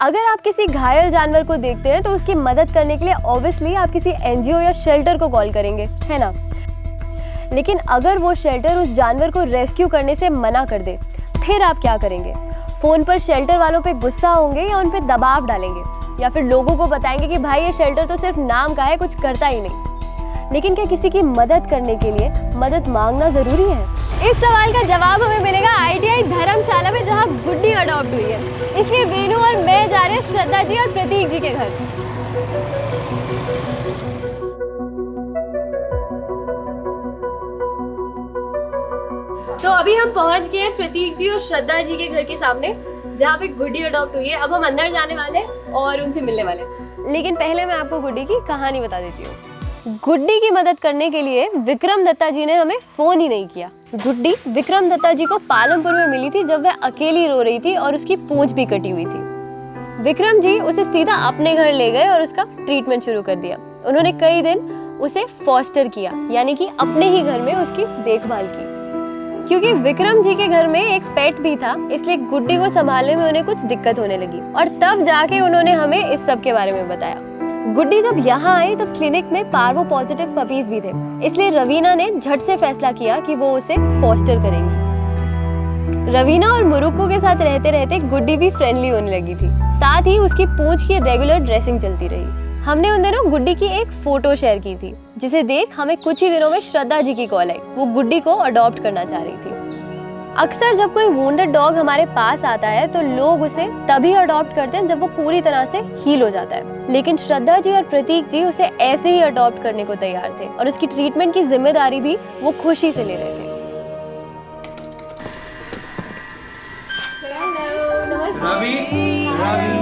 अगर आप किसी घायल जानवर को देखते हैं तो उसकी मदद करने के लिए ऑब्वियसली आप किसी एनजीओ या शेल्टर को कॉल करेंगे, है ना? लेकिन अगर वो शेल्टर उस जानवर को रेस्क्यू करने से मना कर दे, फिर आप क्या करेंगे? फ़ोन पर शेल्टर वालों पे गुस्सा होंगे या उन पर दबाव डालेंगे? या फिर लोगों को बताएँगे कि भाई, ये शेल्टर तो सिर्फ़ नाम का है, कुछ करता ही नहीं। लेकिन क्या किसी की मदद करने के लिए मदद मांगना ज़रूरी है? इस सवाल का जवाब हमें मिलेगा आईटीआई धर्मशाला में, जहाँ गुड्डी अडॉप्ट हुई है। इसलिए वेणु और मैं जा रहे हैं श्रद्धा जी और प्रतीक जी के घर। तो अभी हम पहुँच गए प्रतीक जी और श्रद्धा जी के घर के सामने, जहाँ पे गुड्डी अडॉप्ट हुई है। अब हम अंदर जाने वाले और उनसे मिलने वाले लेकिन पहले मैं आपको गुड्डी की कहानी बता देती हूँ। गुड्डी की मदद करने के लिए विक्रम दत्ता जी ने हमें फ़ोन ही नहीं किया। गुड्डी विक्रम दत्ता जी को पालमपुर में मिली थी जब वह अकेली रो रही थी और उसकी पूंछ भी कटी हुई थी। विक्रम जी उसे सीधा अपने घर ले गए और उसका ट्रीटमेंट शुरू कर दिया। उन्होंने कई दिन उसे फॉस्टर किया, यानी कि अपने ही घर में उसकी देखभाल की। क्योंकि विक्रम जी के घर में एक पेट भी था, इसलिए गुड्डी को संभालने में उन्हें कुछ दिक्कत होने लगी। और तब जाके उन्होंने हमें इस सब के बारे में बताया। गुड्डी जब यहाँ आई, तब क्लिनिक में पार्वो पॉजिटिव पपीज भी थे। इसलिए रवीना ने झट से फैसला किया कि वो उसे फॉस्टर करेंगी। रवीना और मुरुक्को के साथ रहते रहते गुड्डी भी फ्रेंडली होने लगी थी। साथ ही उसकी पूंछ की रेगुलर ड्रेसिंग चलती रही। हमने उन दिनों गुड्डी की एक फ़ोटो शेयर की थी, जिसे देख हमें कुछ ही दिनों में श्रद्धा जी की कॉल आई। वो गुड्डी को अडॉप्ट करना चाह रही थी। अक्सर जब कोई वुंडेड डॉग हमारे पास आता है तो लोग उसे तभी अडॉप्ट करते हैं जब वो पूरी तरह से हील हो जाता है। लेकिन श्रद्धा जी और प्रतीक जी उसे ऐसे ही अडॉप्ट करने को तैयार थे और उसकी ट्रीटमेंट की ज़िम्मेदारी भी वो खुशी से ले रहे थे। रवि रवि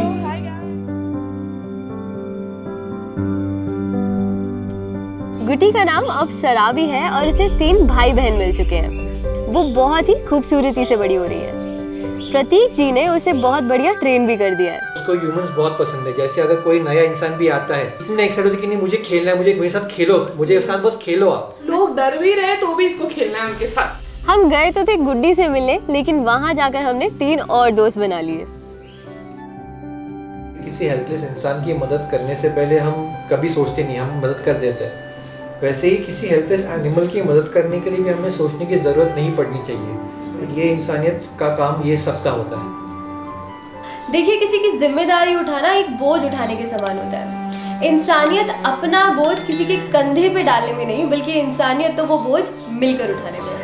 गुटी का नाम अब सराबी है और उसे तीन भाई बहन मिल चुके हैं। वो बहुत ही खूबसूरती से बड़ी हो रही है। प्रतीक जी ने उसे बहुत बढ़िया ट्रेन भी कर दिया है। उसको ह्यूमंस बहुत पसंद है। जैसे अगर कोई नया इंसान भी आता है इतने एक्साइटेड होती कि नहीं मुझे खेलना है मुझे मेरे साथ खेलो मुझे साथ बस खेलो आप। लोग डर भी रहे तो भी इसको खेलना है उनके साथ। हम गए तो थे गुड्डी से मिलने लेकिन वहाँ जाकर हमने तीन और दोस्त बना लिए। किसी हेल्पलेस इंसान की मदद करने से पहले हम कभी सोचते नहीं हम मदद कर देते। हैं वैसे ही किसी हेल्पलेस एनिमल की मदद करने के लिए भी हमें सोचने की ज़रूरत नहीं पड़नी चाहिए। ये इंसानियत का काम ये सबका होता है। देखिए किसी की ज़िम्मेदारी उठाना एक बोझ उठाने के समान होता है। इंसानियत अपना बोझ किसी के कंधे पे डालने में नहीं बल्कि इंसानियत तो वो बोझ मिलकर उठाने में है।